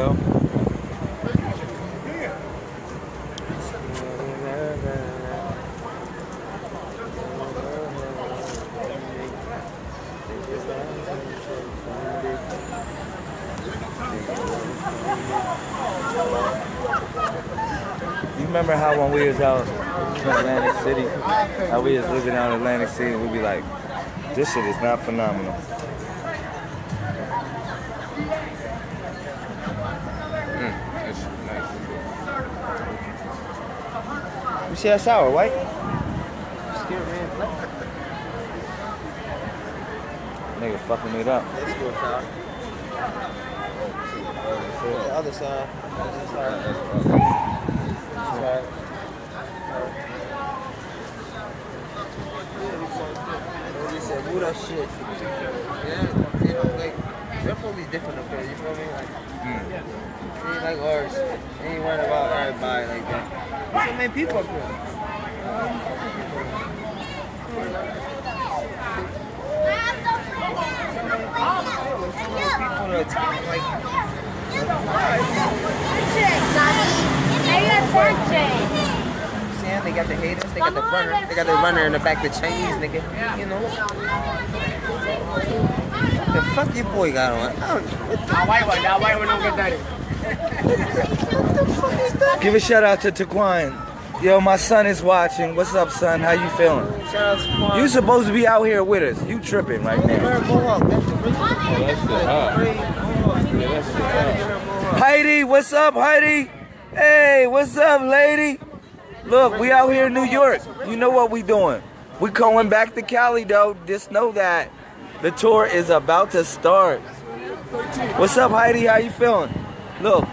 yo. You remember how when we was out in Atlantic City, how we was living out in Atlantic City, and we'd be like, this shit is not phenomenal. You see that shower, white? Nigga fucking it up. Let's go south. The other side. That's right. Move that shit. Yeah, you know, like, their police different up there, you feel me? Like, hmm. it ain't like ours. They ain't worried about everybody like that. There's so many people up here. People that talk like, saying they got the haters, they got the runner, they got the runner in the back, the Chinese nigga. You know? The fuck your boy got on? I don't, what Give a shout out to Taquan. Yo, my son is watching. What's up, son? How you feeling? the Shout out to Quan. You supposed to be out here with us. You tripping right now. Wear a mohawk. That's the original. Heidi, what's up, Heidi? Hey, what's up, lady? Look, we out here in New York. You know what we doing? We going back to Cali, though. Just know that the tour is about to start. What's up, Heidi? How you feeling? Look,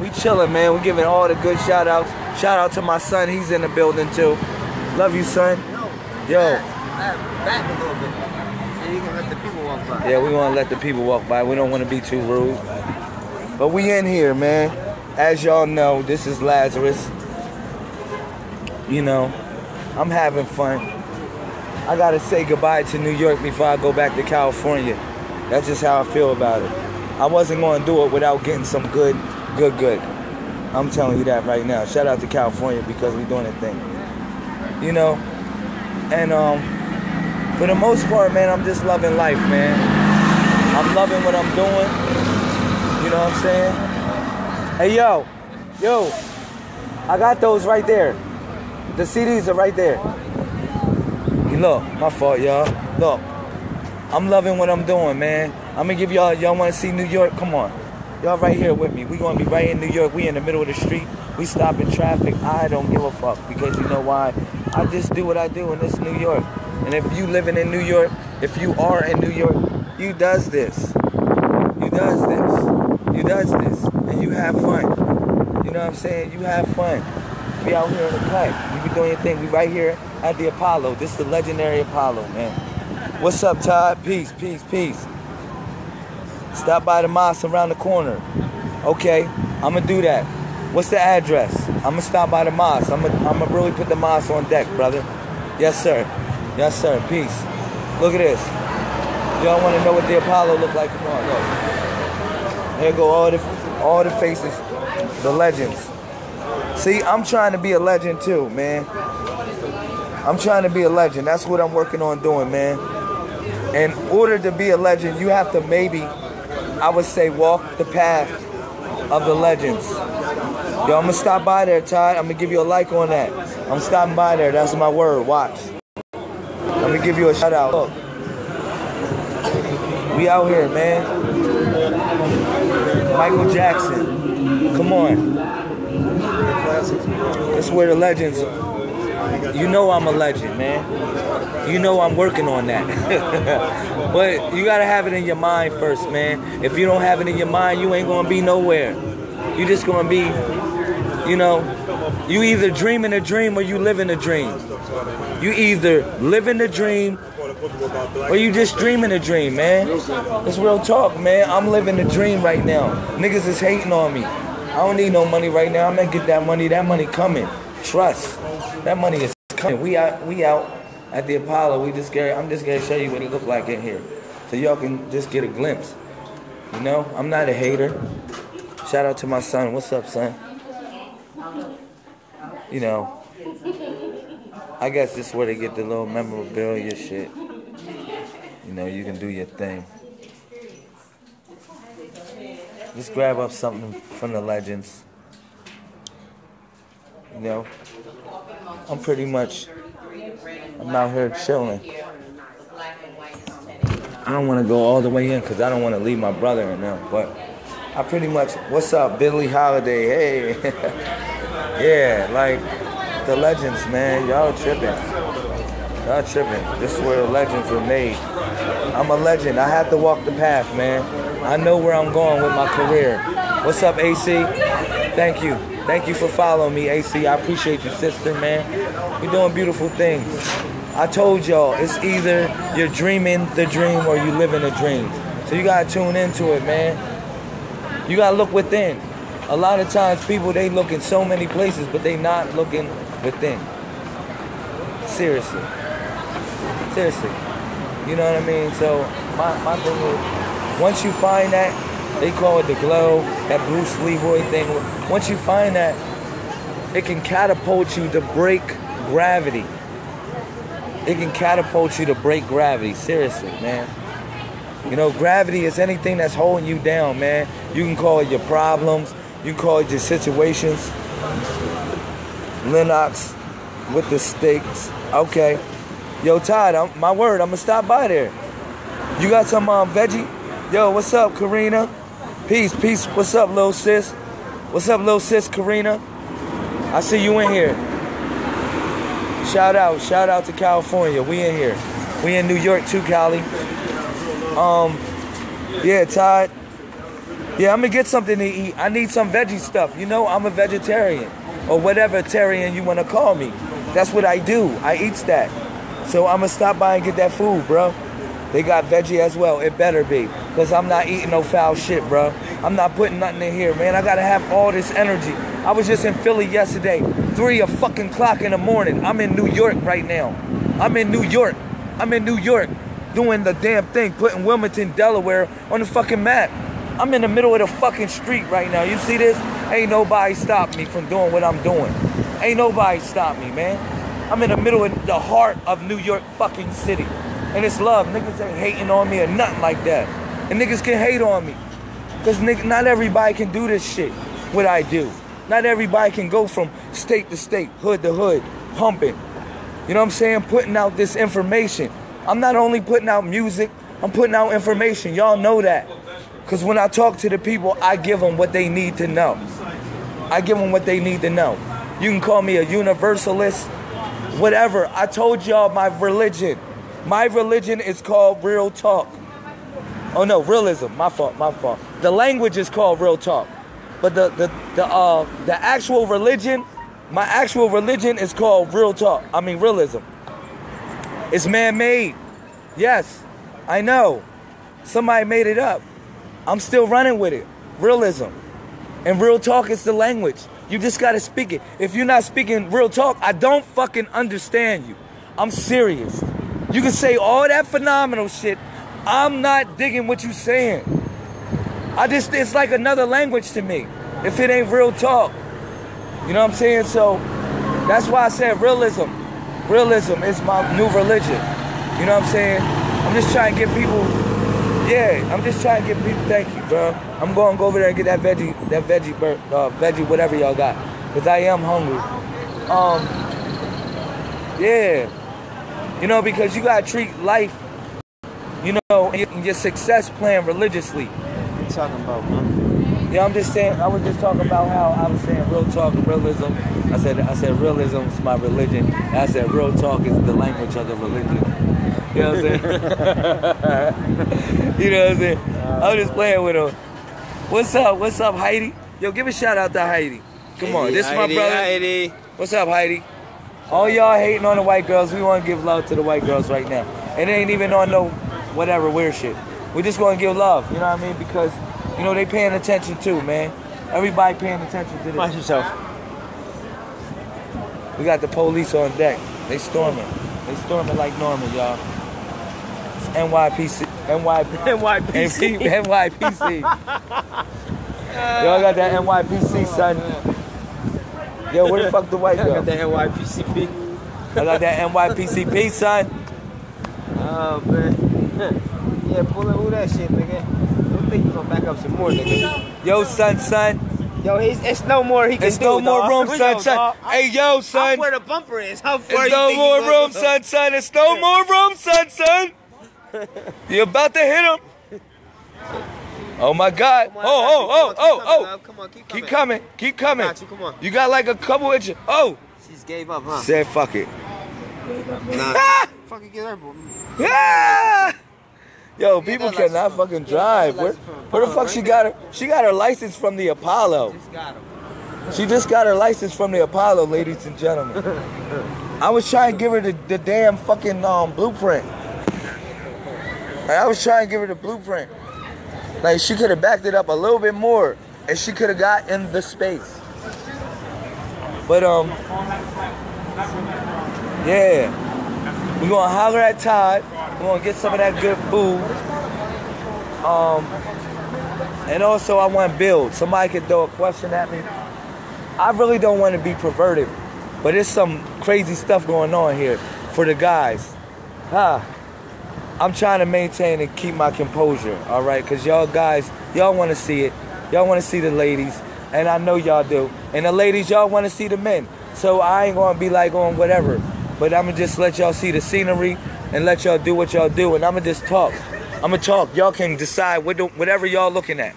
we chilling, man. We giving all the good shout outs. Shout out to my son. He's in the building, too. Love you, son. Yo. Back a little bit. You can let the people walk by. Yeah, we want to let the people walk by. We don't want to be too rude. But we in here, man. As y'all know, this is Lazarus. You know, I'm having fun. I gotta say goodbye to New York before I go back to California. That's just how I feel about it. I wasn't gonna do it without getting some good, good, good. I'm telling you that right now. Shout out to California because we're doing a thing. You know, and um, for the most part, man, I'm just loving life, man. I'm loving what I'm doing. You know what I'm saying? Hey, yo, yo, I got those right there. The CDs are right there. Hey, look, my fault, y'all. Look, I'm loving what I'm doing, man. I'm gonna give y'all, y'all wanna see New York? Come on. Y'all right here with me. We gonna be right in New York. We in the middle of the street. We stopping traffic. I don't give a fuck because you know why? I just do what I do and it's New York. And if you living in New York, if you are in New York, you does this. You does this. You does this. And you have fun. You know what I'm saying? You have fun. We out here in the cut. You be doing your thing. We right here at the Apollo. This is the legendary Apollo, man. What's up, Todd? Peace, peace, peace. Stop by the mosque around the corner. Okay, I'm gonna do that. What's the address? I'm gonna stop by the mosque. I'm gonna, I'm gonna really put the mosque on deck, brother. Yes, sir. Yes, sir. Peace. Look at this. Y'all want to know what the Apollo look like? Come on, look. There go all the all the faces, the legends. See, I'm trying to be a legend too, man. I'm trying to be a legend. That's what I'm working on doing, man. In order to be a legend, you have to maybe, I would say, walk the path of the legends. Yo, I'm gonna stop by there, Todd. I'm gonna give you a like on that. I'm stopping by there. That's my word. Watch. I'm gonna give you a shout out. Look. We out here, man. Michael Jackson. Come on. That's where the legends. You know I'm a legend, man. You know I'm working on that. but you gotta have it in your mind first, man. If you don't have it in your mind, you ain't gonna be nowhere. You just gonna be, you know, you either dreaming a dream or you living a dream. You either living the dream or you just dreaming a dream, man. It's real talk, man. I'm living a dream right now. Niggas is hating on me. I don't need no money right now. I'm gonna get that money. That money coming. Trust. That money is coming. We out. We out at the Apollo. We just get. I'm just gonna show you what it look like in here, so y'all can just get a glimpse. You know, I'm not a hater. Shout out to my son. What's up, son? You know, I guess this is where they get the little memorabilia shit. You know, you can do your thing. Just grab up something from the legends. You know, I'm pretty much, I'm out here chilling. I don't want to go all the way in because I don't want to leave my brother in them. But I pretty much, what's up, Billie Holiday? Hey, yeah, like the legends, man. Y'all tripping. Y'all tripping. This is where the legends were made. I'm a legend. I have to walk the path, man. I know where I'm going with my career. What's up, AC? Thank you. Thank you for following me, AC. I appreciate you, sister, man. You're doing beautiful things. I told y'all, it's either you're dreaming the dream or you're living the dream. So you gotta tune into it, man. You gotta look within. A lot of times people they look in so many places, but they not looking within. Seriously. Seriously. You know what I mean? So my, my thing is, once you find that, they call it the glow, that Bruce Leroy thing. Once you find that, it can catapult you to break gravity. It can catapult you to break gravity. Seriously, man. You know, gravity is anything that's holding you down, man. You can call it your problems. You can call it your situations. Lennox with the steaks. Okay. Yo, Todd, I'm, my word, I'm gonna stop by there. You got some um, veggie? Yo, what's up, Karina? Peace, peace. What's up, little sis? What's up, little sis, Karina? I see you in here. Shout out, shout out to California. We in here. We in New York too, Cali. Um, yeah, Todd. Yeah, I'm gonna get something to eat. I need some veggie stuff. You know, I'm a vegetarian or whatever Tarian you wanna call me. That's what I do. I eat that. So I'm gonna stop by and get that food, bro. They got veggie as well. It better be. Because I'm not eating no foul shit, bro. I'm not putting nothing in here, man. I gotta have all this energy. I was just in Philly yesterday, three a fucking clock in the morning. I'm in New York right now. I'm in New York. I'm in New York doing the damn thing, putting Wilmington, Delaware on the fucking map. I'm in the middle of the fucking street right now. You see this? Ain't nobody stop me from doing what I'm doing. Ain't nobody stop me, man. I'm in the middle of the heart of New York fucking city. And it's love. Niggas ain't hating on me or nothing like that. And niggas can hate on me. Because not everybody can do this shit, what I do. Not everybody can go from state to state, hood to hood, pumping. You know what I'm saying? Putting out this information. I'm not only putting out music, I'm putting out information. Y'all know that. Because when I talk to the people, I give them what they need to know. I give them what they need to know. You can call me a universalist, whatever. I told y'all my religion. My religion is called real talk. Oh no, realism. My fault, my fault. The language is called real talk. But the the the uh the actual religion, my actual religion is called real talk. I mean realism. It's man-made. Yes, I know. Somebody made it up. I'm still running with it. Realism. And real talk is the language. You just gotta speak it. If you're not speaking real talk, I don't fucking understand you. I'm serious. You can say all that phenomenal shit. I'm not digging what you're saying. I just, it's like another language to me. If it ain't real talk. You know what I'm saying? So that's why I said realism. Realism is my new religion. You know what I'm saying? I'm just trying to get people, yeah, I'm just trying to get people, thank you, bro. I'm going to go over there and get that veggie, that veggie, uh, veggie, whatever y'all got. Because I am hungry. Um, yeah. You know, because you gotta treat life, you know, and your success plan religiously. What you talking about, man? Yeah, I'm just saying. I was just talking about how I was saying real talk and realism. I said I said realism is my religion. And I said real talk is the language of the religion. You know what I'm saying? you know what I'm saying? Uh, I'm just playing with him. What's up? What's up, Heidi? Yo, give a shout out to Heidi. Come on, this is my brother. Heidi. What's up, Heidi? All y'all hating on the white girls, we want to give love to the white girls right now. And it ain't even on no whatever weird shit. We just going to give love, you know what I mean? Because, you know, they paying attention too, man. Everybody paying attention to Watch this. yourself. We got the police on deck. They storming. They storming like normal, y'all. It's NYPC. NY, NYPC. NYPC. I got that NYPC, son. Yo, where the fuck the white girl? I got that NYPCP. I got that NYPCP, son. Oh man. yeah, pull up who that shit, nigga. Don't think you gonna back up some more, nigga. Yo, son, son. Yo, he's, it's no more he can There's do, no more room, son, son. Hey, yo, son. where the bumper is? How far you no think more room, son, son. It's no more room, son, son. You about to hit him. Oh my God. Oh, oh, oh, oh, oh. Come on, keep coming. Keep coming. Keep coming. got you, come on. You got like a couple inches. Oh. She's gave up, huh? Said fuck it. Nah. Ah! Fucking get her, boy. Ah! Yo, people cannot fucking drive. Where, where the fuck she right? got her? She got her license from the Apollo. Just got. She just got her license from the Apollo, ladies and gentlemen. I was trying to give her the, the damn fucking um, blueprint. Like, I was trying to give her the blueprint. Like she could have backed it up a little bit more, and she could have got in the space. But um, yeah, we're gonna holler at Todd. We're gonna get some of that good food. Um, and also I want to build. Somebody could throw a question at me. I really don't want to be perverted, but there's some crazy stuff going on here for the guys. Huh. I'm trying to maintain and keep my composure, all right? Because y'all guys, y'all want to see it. Y'all want to see the ladies, and I know y'all do. And the ladies, y'all want to see the men. So I ain't going to be like on whatever, but I'm going to just let y'all see the scenery and let y'all do what y'all do, and I'm going to just talk. I'm going to talk. Y'all can decide what the, whatever y'all looking at.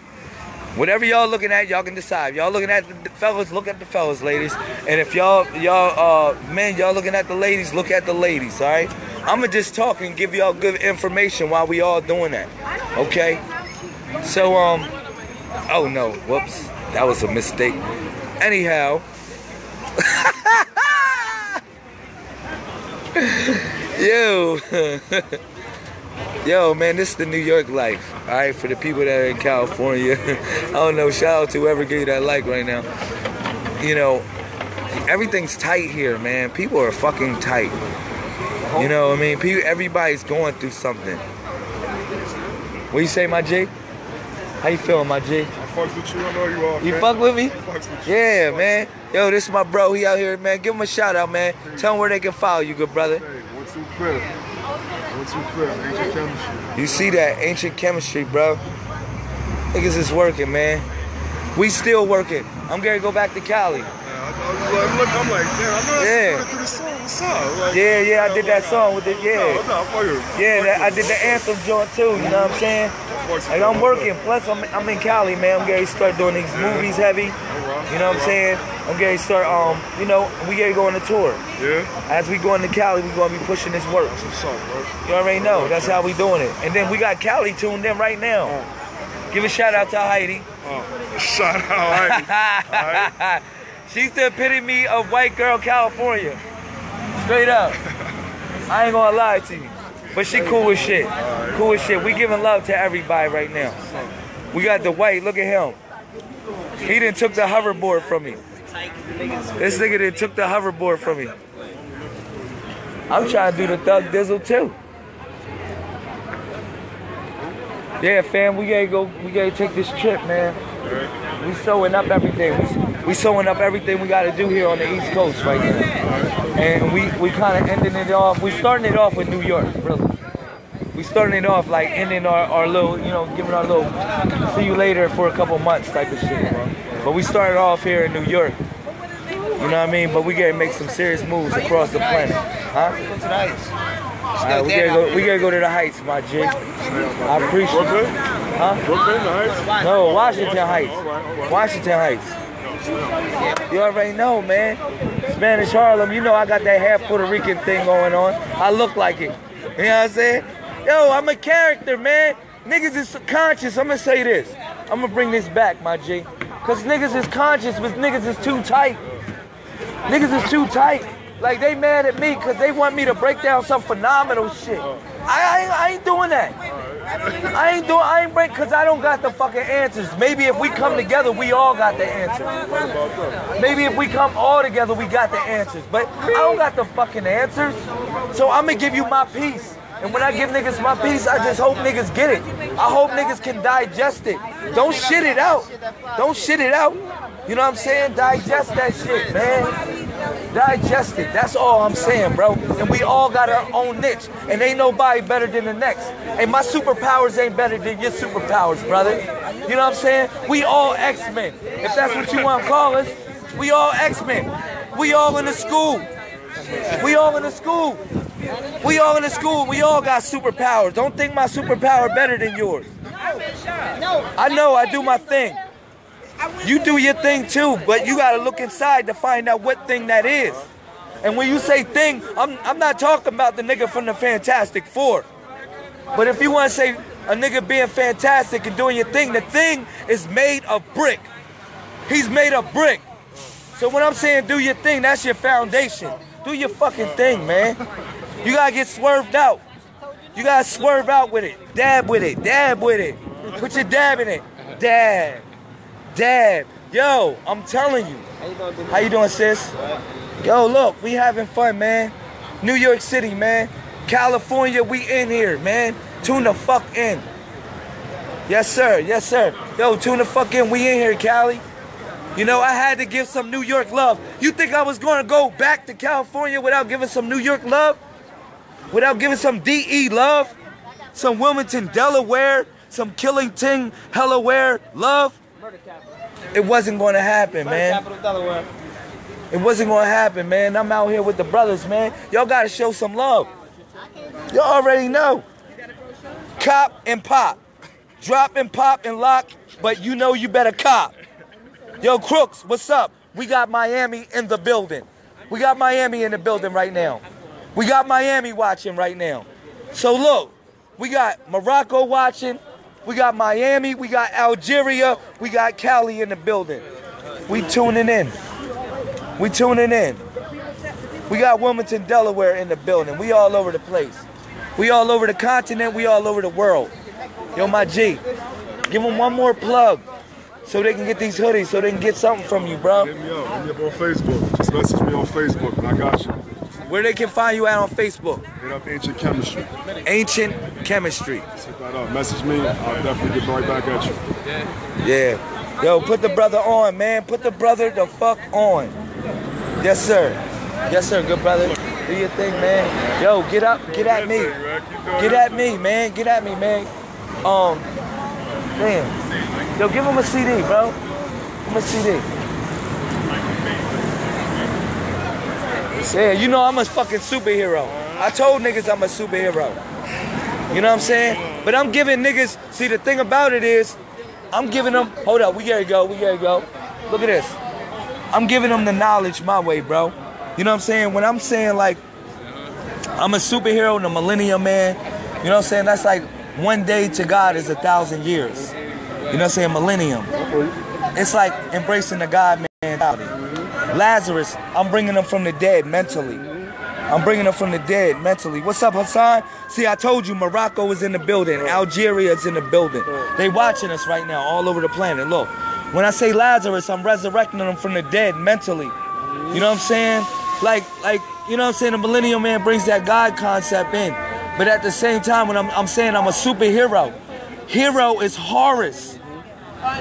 Whatever y'all looking at, y'all can decide. Y'all looking at the fellas, look at the fellas, ladies. And if y'all, y'all, uh, men, y'all looking at the ladies, look at the ladies, all right? I'ma just talk and give y'all good information while we all doing that, okay? So, um, oh no, whoops, that was a mistake. Anyhow, yo, yo, man, this is the New York life, all right? For the people that are in California, I don't know. Shout out to whoever gave you that like right now. You know, everything's tight here, man. People are fucking tight. You know, what I mean, people, everybody's going through something. What you say, my G? How you feeling, my G? I fucks with you. I know you are. You man. fuck with me? With. Yeah, man. Yo, this is my bro. He out here, man. Give him a shout out, man. Tell him where they can follow you, good brother. Hey, one two fifth. One two fifth. Ancient chemistry. You see that ancient chemistry, bro? Niggas is working, man. We still working. I'm gonna go back to Cali. Yeah, I, I was like, I'm like, damn, I know Yeah. through the song. What's up? Like, Yeah, yeah, I did that song with it. No, yeah. no, fuck you. Yeah, that, I did the anthem joint too, you know what I'm saying? And I'm working. Plus, I'm, I'm in Cali, man. I'm getting to start doing these movies heavy. You know what I'm saying? I'm getting to start, um, you know, we getting to go on the tour. Yeah? As we go into Cali, we gonna be pushing this work. What's up, bro? You already know. That's how we doing it. And then we got Cali tuned in right now. Give a shout out to Heidi. Oh, shout out. Alright. She's the epitome of white girl California. Straight up. I ain't gonna lie to you. But she cool as shit. Cool as shit. We giving love to everybody right now. We got the white, look at him. He didn't took the hoverboard from me. This nigga done took the hoverboard from me. I'm trying to do the thug dizzle too. Yeah, fam, we gotta go. We gotta take this trip, man. We sewing up everything. We, we sewing up everything we gotta do here on the East Coast right now. And we we kind of ending it off. We starting it off with New York, really. We starting it off like ending our, our little, you know, giving our little see you later for a couple months type of shit. bro. But we started off here in New York. You know what I mean? But we gotta make some serious moves across the planet, huh? To the heights. Right, we gotta go. We gotta go to the heights, my G. I appreciate it. Brooklyn? Huh? Brooklyn, alright? No, Washington Heights. All right, all right. Washington Heights. You already know, man. Spanish Harlem, you know I got that half Puerto Rican thing going on. I look like it. You know what I'm saying? Yo, I'm a character, man. Niggas is conscious. I'm gonna say this. I'm gonna bring this back, my G. Cause niggas is conscious, but niggas is too tight. Niggas is too tight. Like they mad at me because they want me to break down some phenomenal shit. I, I, ain't- I ain't doing that. I ain't doing. I ain't break because I don't got the fucking answers. Maybe if we come together, we all got the answers. Maybe if we come all together, we got the answers. But I don't got the fucking answers. So I'm gonna give you my piece. And when I give niggas my piece, I just hope niggas get it. I hope niggas can digest it. Don't shit it out. Don't shit it out. You know what I'm saying? Digest that shit, man. Digest it. That's all I'm saying, bro. And we all got our own niche. And ain't nobody better than the next. And my superpowers ain't better than your superpowers, brother. You know what I'm saying? We all X-Men. If that's what you want to call us, we all X-Men. We all in the school. We all in the school. We all in the school. We all got superpowers. Don't think my superpower better than yours. I know I do my thing. You do your thing too, but you gotta look inside to find out what thing that is. And when you say thing, I'm I'm not talking about the nigga from the Fantastic Four. But if you wanna say a nigga being fantastic and doing your thing, the thing is made of brick. He's made of brick. So when I'm saying do your thing, that's your foundation. Do your fucking thing, man. You gotta get swerved out. You gotta swerve out with it. Dab with it. Dab with it. Put your dab in it. Dab. Dab. Yo, I'm telling you. How you doing. Sis? Yo, look, we having fun, man. New York City, man. California, we in here, man. Tune the fuck in. Yes, sir. Yes, sir. Yo, tune the fuck in. We in here, Cali. You know, I had to give some New York love. You think I was going to go back to California without giving some New York love? Without giving some DE love? Some Wilmington, Delaware? Some Killington, Delaware love? Murder capital. It wasn't going to happen, man. It wasn't gonna happen, man. I'm out here with the brothers, man. Y'all gotta show some love. Y'all already know. Cop and pop. Drop and pop and lock, but you know you better cop. Yo, Crooks, what's up? We got Miami in the building. We got Miami in the building right now. We got Miami watching right now. So look, we got Morocco watching. We got Miami. We got Algeria. We got Cali in the building. We tuning in. We tuning in. We got Wilmington, Delaware in the building. We all over the place. We all over the continent. We all over the world. Yo, my G, give them one more plug so they can get these hoodies, so they can get something from you, bro. Hit me up. Hit me up on Facebook. Just message me on Facebook and I got you. Where they can find you at on Facebook. Hit up Ancient Chemistry. Ancient Chemistry. Hit that up. Message me. I'll definitely get right back at you. Yeah. Yo, put the brother on, man. Put the brother the fuck on. Yes, sir. Yes, sir. Good brother. Do your thing, man. Yo, get up. Get at me. Get at me, man. Get at me, man. Um, damn. Yo, give him a CD, bro. Give him a CD. Yeah, you know I'm a fucking superhero. I told niggas I'm a superhero. You know what I'm saying? But I'm giving niggas, see the thing about it is, I'm giving them, hold up, we gotta go, we gotta go. Look at this. I'm giving them the knowledge my way, bro. You know what I'm saying? When I'm saying like, I'm a superhero, in the millennium man, you know what I'm saying? That's like one day to God is a thousand years. You know what I'm saying? Millennium. It's like embracing the God mentality. Lazarus, I'm bringing him from the dead mentally. I'm bringing him from the dead mentally. What's up, Hassan? See, I told you Morocco is in the building. Algeria is in the building. They watching us right now all over the planet. Look, when I say Lazarus, I'm resurrecting them from the dead mentally. You know what I'm saying? Like, like, you know what I'm saying? The Millennium Man brings that God concept in. But at the same time, when I'm, I'm saying I'm a superhero, hero is Horus.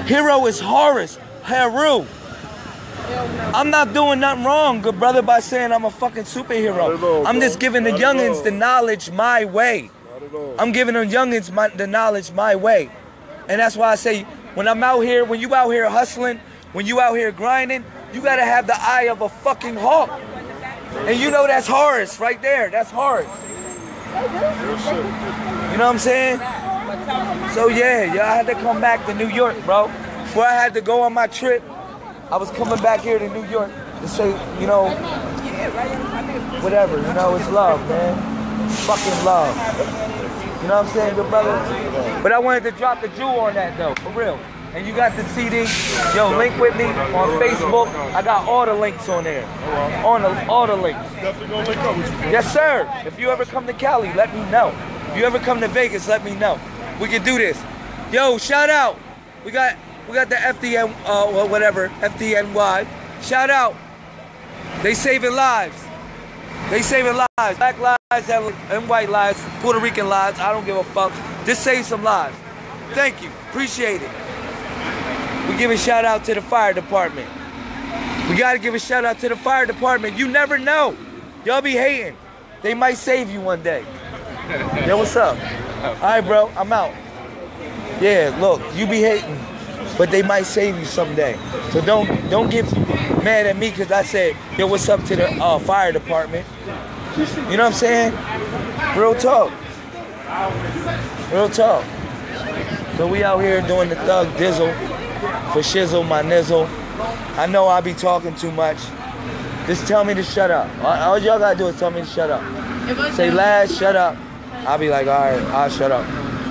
Hero is Horus. Heru. I'm not doing nothing wrong, good brother, by saying I'm a fucking at all, superhero. I'm just giving the Not youngins the knowledge my way. Not at all. I'm giving them youngins my, the knowledge my way. And that's why I say, when I'm out here, when you out here hustling, when you out here grinding, you gotta have the eye of a fucking hawk. And you know that's Horus right there. That's shit. You know what I'm saying? So yeah, yeah, I had to come back to New York, bro. Before I had to go on my trip, I was coming back here to New York to say, you know, whatever, you know, it's love, man. Fucking love. You know what I'm saying, good brother? But I wanted to drop the jewel on that though, for real. And you got the CD. Yo, link with me on Facebook. I got all the links on there. On the, all the links. Yes, sir. If you ever come to Cali, let me know. If you ever come to Vegas, let me know. We can do this. Yo, shout out. We got we got the FDN uh well, whatever FDNY. Shout out. They saving lives. They saving lives. Black lives and white lives, Puerto Rican lives. I don't give a fuck. Just save some lives. Thank you. Appreciate it. We give a shout out to the fire department. We gotta give a shout out to the fire department. You never know. Y'all be hating. They might save you one day. Yo, what's up? All right, bro. I'm out. Yeah, look, you be hating, but they might save you someday. So don't don't get mad at me because I said, yo, what's up to the uh, fire department? You know what I'm saying? Real talk. Real talk. So we out here doing the thug dizzle for shizzle my nizzle. I know I be talking too much. Just tell me to shut up. All, all y'all gotta do is tell me to shut up. Say lad, shut up. I'll be like, all right, I'll shut up.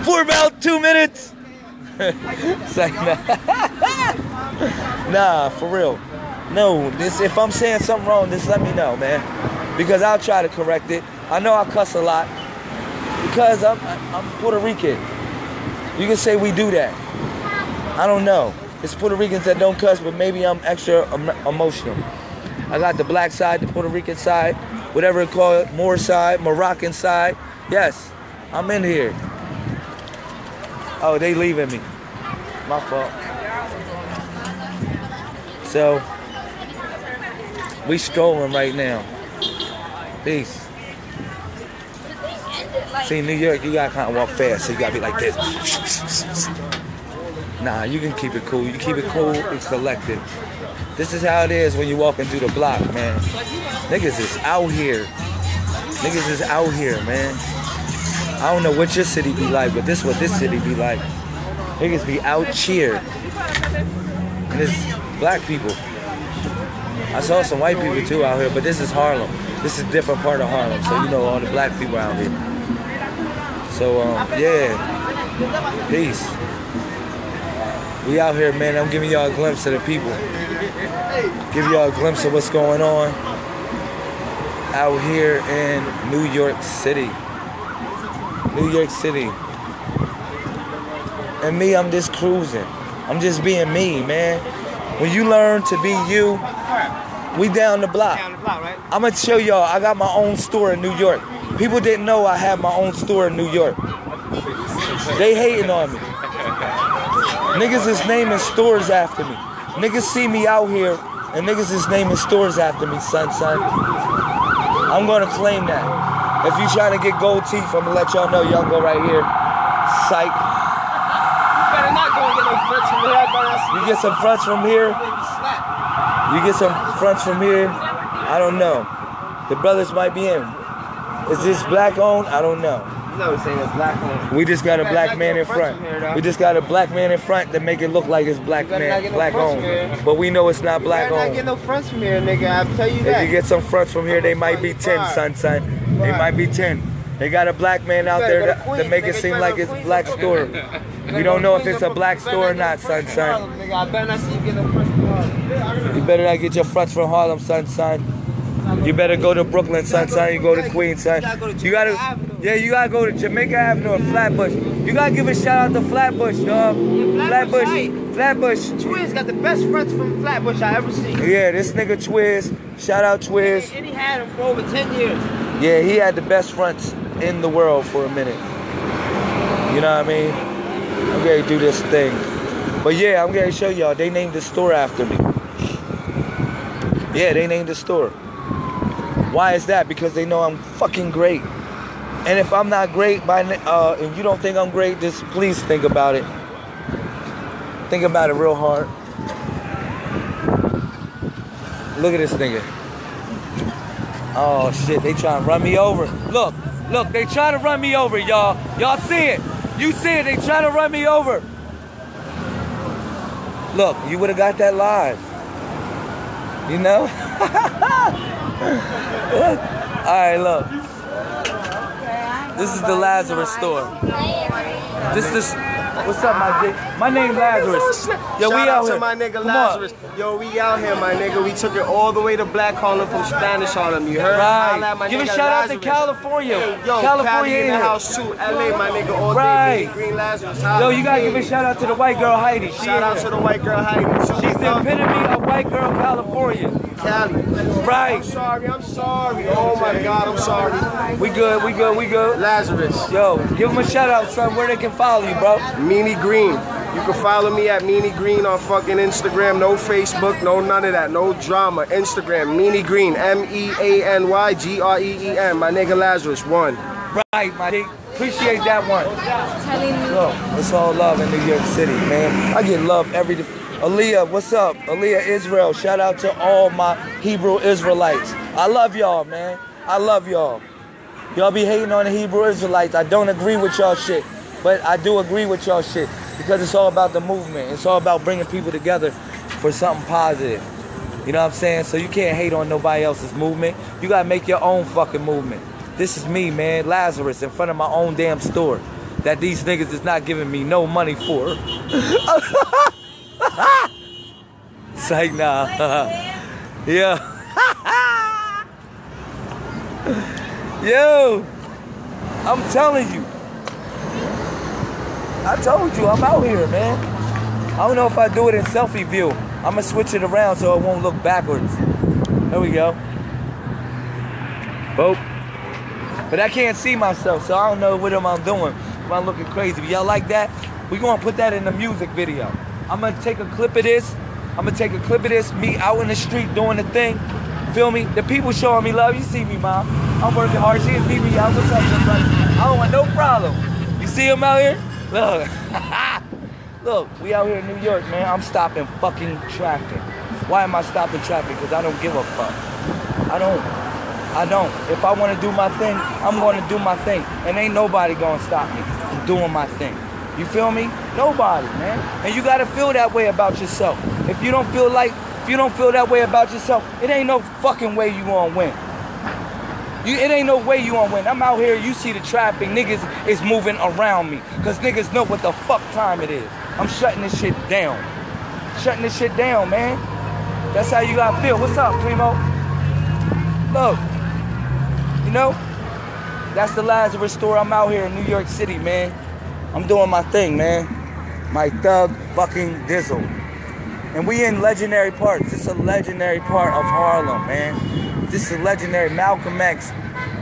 For about two minutes. Like, nah. nah, for real. No, this if I'm saying something wrong, just let me know, man. Because I'll try to correct it. I know I cuss a lot because I'm I'm Puerto Rican. You can say we do that. I don't know. It's Puerto Ricans that don't cuss, but maybe I'm extra em- emotional. I got the black side, the Puerto Rican side, whatever you call it, Moor side, Moroccan side. Yes, I'm in here. Oh, they leaving me. My fault. So, we strolling right now. Peace. See, New York, you gotta kind of walk fast, so you gotta be like this. Nah, you can keep it cool. You keep it cool and collected. This is how it is when you walking through the block, man. Niggas is out here. Niggas is out here, man. I don't know what your city be like, but this what this city be like. Niggas be out here. And it's black people. I saw some white people too out here, but this is Harlem. This is a different part of Harlem, so you know all the black people out here. So um, yeah, peace. We out here, man. I'm giving y'all a glimpse of the people. Give y'all a glimpse of what's going on out here in New York City. New York City. And me, I'm just cruising. I'm just being me, man. When you learn to be you, we down the block. Down the block, right? I'm gonna show y'all. I got my own store in New York. People didn't know I had my own store in New York. They hating on me. Niggas is naming stores after me. Niggas see me out here, and niggas is naming stores after me, son, son. I'm gonna claim that. If you trying to get gold teeth, I'm gonna let y'all know. Y'all go right here. Psych. You better not go and get no fronts from here. You get some fronts from here. You get some fronts from here. I don't know. The brothers might be in. Is this black owned? I don't know. You know what I'm saying? It's black on. We just got a black man in front. here. We just got a black man in front to make it look like it's black You man, no black owned. But we know it's not black Better not get no fronts from here, nigga. I tell you that. If you get some fronts from here, they might be ten, son, son. They Right. might be ten. They got a black man out there to to, make it seem like it's to black store. We don't know if it's a black store or not, son, son. Harlem. I better not see you get no from Harlem. You better not get your fronts from Harlem, son, son. You better go to Brooklyn, son, son. You go to Queens, son. You gotta go to You gotta, Jamaica Avenue. yeah, you gotta go to Jamaica Avenue or Flatbush. You gotta give a shout out to Flatbush, dog. Flatbush. Flatbush. Twiz got the best fronts from Flatbush I ever seen. Yeah, this nigga Twiz. Shout out Twiz. And he had them for over 10 years. Yeah, he had the best fronts in the world for a minute. You know what I mean? I'm gonna do this thing. But yeah, I'm gonna show y'all. They named the store after me. Yeah, they named the store. Why is that? Because they know I'm fucking great. And if I'm not great by uh, and you don't think I'm great, just please think about it. Think about it real hard. Look at this nigga. Oh shit, they trying to run me over. Look, look, they trying to run me over, y'all. Y'all see it. You see it, they trying to run me over. Look, you would have got that live. You know? Alright, look. This is the Lazarus store. This is What's up, my dick? My name Lazarus. Yo, Shout we out out to my nigga. Lazarus. Yo, we out here, my nigga. We took it all the way to Black Harlem from Spanish Harlem. You heard? Holla my Right. Give a shout out to California. Hey, yo, California Cali in the here. house too. LA, my nigga, all Right. day. Green, Lazarus. Yo, you gotta give a shout out to the white girl Heidi. She Shout out here. to the white girl Heidi. She's the epitome of white girl California. Cali. Right. I'm sorry. I'm sorry. Oh my God, I'm sorry. We good, we good, we good. Lazarus. Yo, give them a shout out, son, where they can follow you, bro. Meany Green. You can follow me at Meany Green on fucking Instagram. No Facebook, no none of that. No drama. Instagram, Meanie Green. M E A N Y G R E E N. My nigga Lazarus. One. Right, my dick. Appreciate that one. telling me Look, it's all love in New York City, man. I get love every. Aaliyah, what's up? Aaliyah Israel. Shout out to all my Hebrew Israelites. I love y'all, man. I love y'all. Y'all be hating on the Hebrew Israelites. I don't agree with y'all shit, but I do agree with y'all shit because it's all about the movement. It's all about bringing people together for something positive. You know what I'm saying? So you can't hate on nobody else's movement. You gotta make your own fucking movement. This is me, man, Lazarus, in front of my own damn store that these niggas is not giving me no money for. Like, nah. yeah. Yo, I'm telling you. I told you, I'm out here, man. I don't know if I do it in selfie view. I'm gonna switch it around so it won't look backwards. There we go. Boop. But I can't see myself, so I don't know what am I doing. Am I looking crazy? But y'all like that? We gonna put that in the music video. I'm gonna take a clip of this. I'm gonna take a clip of this, me out in the street doing the thing. Feel me? The people showing me love. You see me, mom. I'm working hard. She is me out. What's up. I don't want no problem. You see him out here? Look. Look, we out here in New York, man. I'm stopping fucking traffic. Why am I stopping traffic? Because I don't give a fuck. I don't. I don't. If I want to do my thing, I'm going to do my thing. And ain't nobody going to stop me from doing my thing. You feel me? Nobody, man. And you got to feel that way about yourself. If you don't feel like, if you don't feel that way about yourself, it ain't no fucking way you to win. You, it ain't no way you gonna win. I'm out here, you see the traffic, niggas is moving around me. Cause niggas know what the fuck time it is. I'm shutting this shit down. Shutting this shit down, man. That's how you gotta feel. What's up, Primo? Look, you know, that's the Lazarus store. I'm out here in New York City, man. I'm doing my thing, man. My thug fucking dizzle. And we in legendary parts. This is a legendary part of Harlem, man. This is a legendary Malcolm X.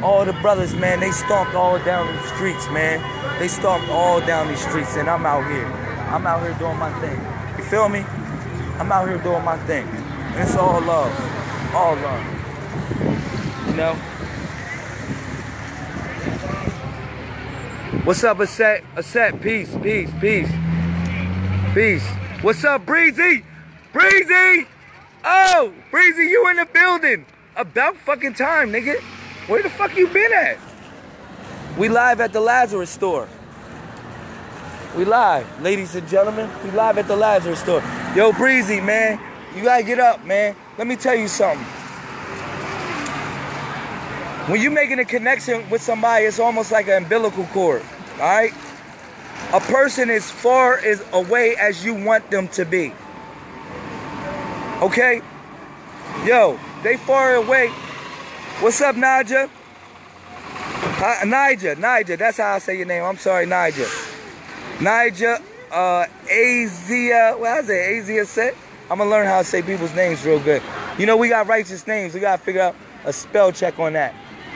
All the brothers, man, they stomped all down the streets, man. They stomped all down these streets, and I'm out here. I'm out here doing my thing. You feel me? I'm out here doing my thing. And it's all love. All love. You know? What's up, Aset? Aset, peace, peace, peace. Peace. What's up, Breezy? Breezy! Oh, Breezy, you in the building. About fucking time, nigga. Where the fuck you been at? We live at the Lazarus store. We live, ladies and gentlemen. We live at the Lazarus store. Yo, Breezy, man, you gotta get up, man. Let me tell you something. When you're making a connection with somebody, it's almost like an umbilical cord, all right? A person as far as away as you want them to be. Okay? Yo, they far away. What's up, Naja? Nija, Nija, that's how I say your name. I'm sorry, Nija. Nija, uh, Azia, how's it? Azia set. I'm gonna learn how to say people's names real good. You know, we got righteous names. We gotta figure out a spell check on that.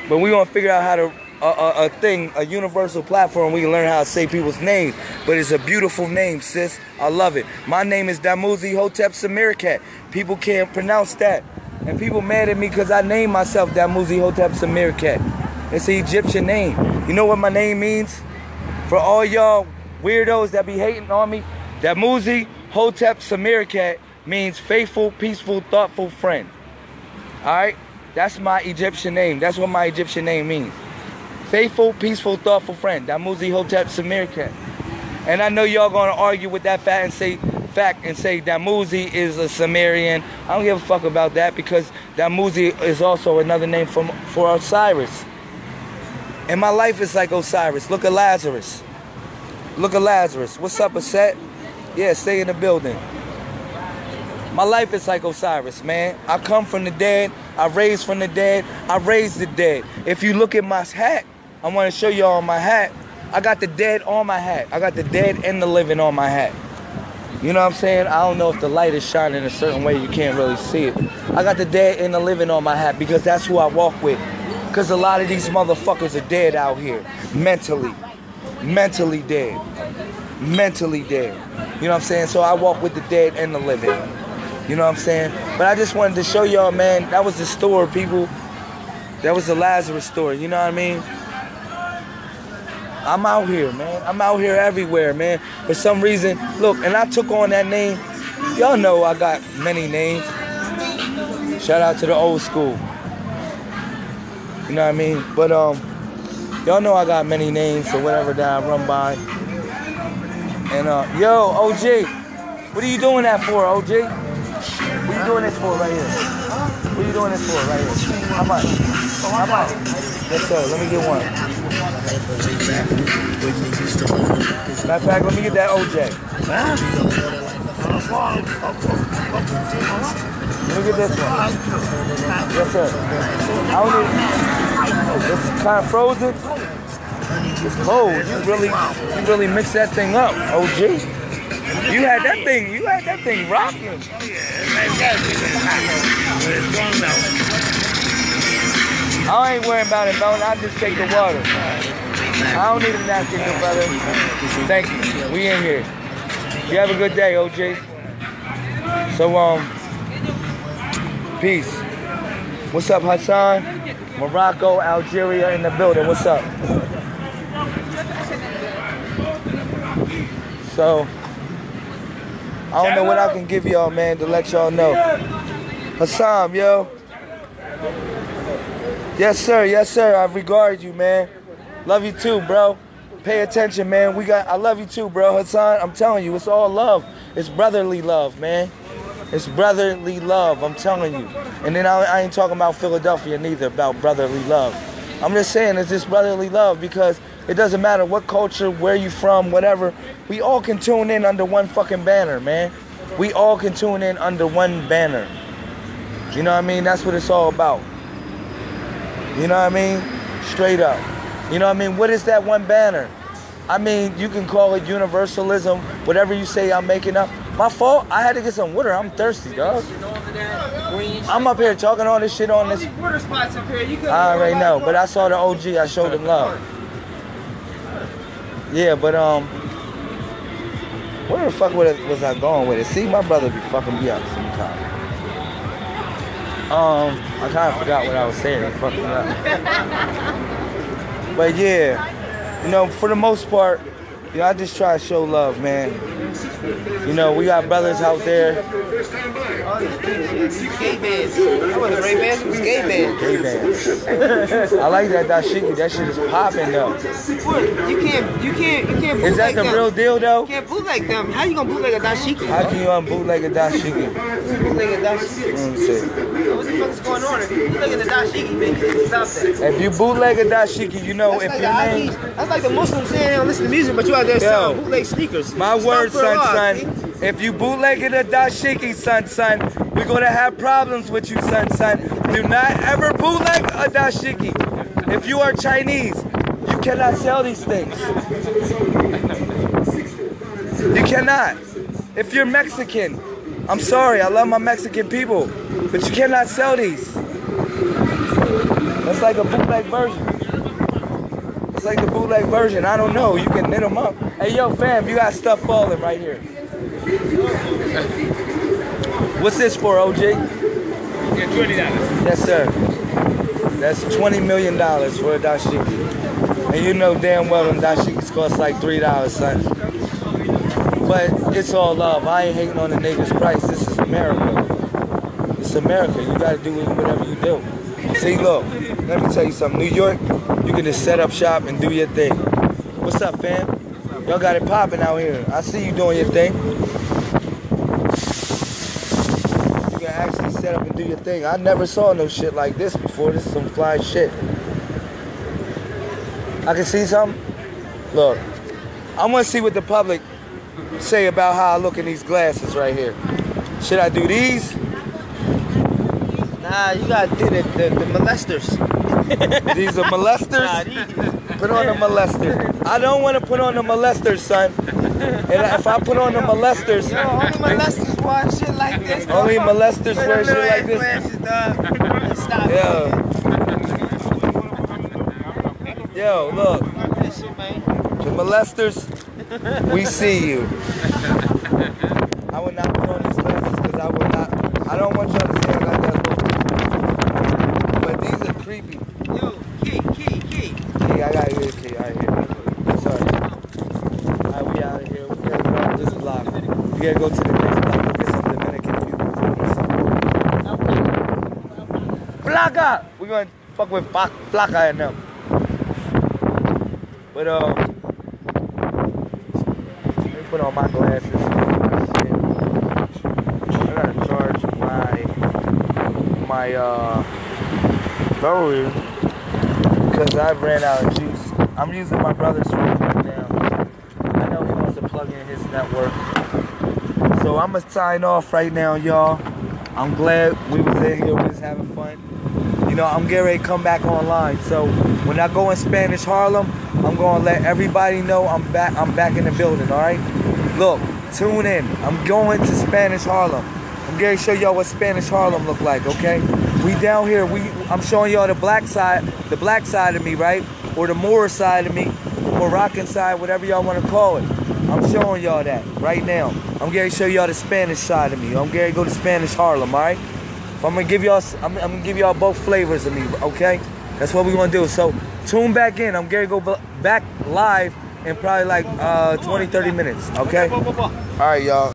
But we gonna figure out how to, a, a, a thing, a universal platform, we can learn how to say people's names. But it's a beautiful name, sis. I love it. My name is Damuzi Hotep Samirkat. People can't pronounce that. And people mad at me because I named myself Damuzi Hotep Samirkat. It's an Egyptian name. You know what my name means? For all y'all weirdos that be hating on me, Damuzi Hotep Samirkat means faithful, peaceful, thoughtful friend. Alright? That's my Egyptian name. That's what my Egyptian name means. Faithful, peaceful, thoughtful friend. Damuzi Hotep Samirkat. And I know y'all gonna argue with that fact and say fact and say Damuzi is a Sumerian. I don't give a fuck about that because Damuzi is also another name for, for Osiris. And my life is like Osiris. Look at Lazarus. Look at Lazarus. What's up, Aset? Yeah, stay in the building. My life is like Osiris, man. I come from the dead. I raised from the dead. I raised the dead. If you look at my hat, I want to show y'all my hat. I got the dead on my hat. I got the dead and the living on my hat. You know what I'm saying? I don't know if the light is shining a certain way. You can't really see it. I got the dead and the living on my hat because that's who I walk with. Because a lot of these motherfuckers are dead out here. Mentally. Mentally dead. Mentally dead. You know what I'm saying? So I walk with the dead and the living. You know what I'm saying? But I just wanted to show y'all, man, that was the store, people. That was the Lazarus store. You know what I mean? I'm out here, man. I'm out here everywhere, man. For some reason, look, and I took on that name. Y'all know I got many names. Shout out to the old school. You know what I mean? But um, y'all know I got many names or whatever that I run by. And uh, yo, OG, what are you doing that for, OG? What are you doing this for right here? What are you doing this for right here? How much? How much? Yes, sir. Let me get one. Matter of fact, let me get that OJ. Let me get this one. Yes, sir. I don't need. It's kind of frozen. It's cold. You really, you really mixed that thing up, OG. You had that thing. You had that thing rocking. I ain't worrying about it, Melon. I just take the water. I don't need a napkin, good brother. Thank you. We in here. You have a good day, OJ. So, um, peace. What's up, Hassan? Morocco, Algeria in the building. What's up? So, I don't know what I can give y'all, man, to let y'all know. Hassan, yo. Yes, sir. Yes, sir. I regard you, man. Love you too, bro. Pay attention, man. We got. I love you too, bro. Hassan, I'm telling you, it's all love. It's brotherly love, man. It's brotherly love. I'm telling you. And then I, I ain't talking about Philadelphia neither. About brotherly love. I'm just saying it's just brotherly love because it doesn't matter what culture, where you from, whatever. We all can tune in under one fucking banner, man. We all can tune in under one banner. You know what I mean? That's what it's all about. You know what I mean? Straight up. You know what I mean? What is that one banner? I mean, you can call it universalism, whatever you say I'm making up. My fault, I had to get some water. I'm thirsty, dog. I'm up here talking all this shit on this. Water spots up here. You I already know, but I saw the OG, I showed him love. Yeah, but um, where the fuck was was I going with it? See, my brother be fucking me up sometimes. Um, I kind of forgot what I was saying. Me up. But yeah, you know, for the most part, you know, I just try to show love, man. You know, we got brothers out there. Skate bands. That wasn't Ray Bans, it was skate bands. Gay bands. I like that dashiki. That shit is popping though. You can't, you can't, you can't Is that the them. real deal though? You can't bootleg them. How you gonna bootleg a dashiki? How can you unbootleg a dashiki? bootleg a dashiki? Let me see. Bootleg a dashiki, man, stop that. If you bootleg a dashiki, you know That's if like, your name. That's like the Muslims saying they don't listen to music, but you out there Yo. selling bootleg sneakers. My It's word, not for Allah, son, see? son. If you bootlegging a dashiki, son, son, we're gonna have problems with you, son, son. Do not ever bootleg a dashiki. If you are Chinese, you cannot sell these things. You cannot. If you're Mexican, I'm sorry, I love my Mexican people, but you cannot sell these. That's like a bootleg version. It's like the bootleg version. I don't know. You can knit them up. Hey, yo, fam, you got stuff falling right here. What's this for, OG? Yeah, twenty dollars. Yes, sir. That's $20 million for a dashiki. And you know damn well them dashikis cost like $3, son. But it's all love. I ain't hating on the nigga's price. This is America. It's America. You gotta do whatever you do. See, look, let me tell you something. New York, you can just set up shop and do your thing. What's up, fam? Y'all got it popping out here. I see you doing your thing. You can actually set up and do your thing. I never saw no shit like this before. This is some fly shit. I can see something. Look, I want to see what the public say about how I look in these glasses right here. Should I do these? Nah, you gotta do the, the, the molesters. These are molesters. Put on the molester. I don't want to put on the molesters, son. And if I put on the molesters, Yo, only molesters wear shit like this. dog. only molesters wear shit like this. ass Glasses, dog. Stop. Yeah. Yo, look, This shit, man. the molesters, we see you. I would not put on these glasses because I would not. I don't want y'all to see I got that look. But these are creepy. Yo, key, key, key. Hey, I got you. Okay, I hear. Sorry. Alright, we out of here. We gotta go out this block. We gotta go to the next block. Go get some Dominican people. Placa! We're gonna fuck with Placa and them. But, um, let me put on my glasses. I gotta charge my, my, uh, battery because I ran out of juice. I'm using my brother's phone right now. I know he wants to plug in his network. So I'm gonna sign off right now, y'all. I'm glad we was in here, we was having fun. You know, I'm getting ready to come back online. So when I go in Spanish Harlem, I'm gonna let everybody know I'm back. I'm back in the building. All right. Look, tune in. I'm going to Spanish Harlem. I'm to show y'all what Spanish Harlem look like. Okay. We down here. We. I'm showing y'all the black side, the black side of me, right, or the Moor side of me, Moroccan side, whatever y'all want to call it. I'm showing y'all that right now. I'm to show y'all the Spanish side of me. I'm to go to Spanish Harlem. All right. I'm gonna give y'all, I'm, I'm gonna give y'all both flavors of me, okay? That's what we gonna do. So tune back in. I'm gonna go back live in probably like uh, 20, 30 minutes, okay? All right, y'all.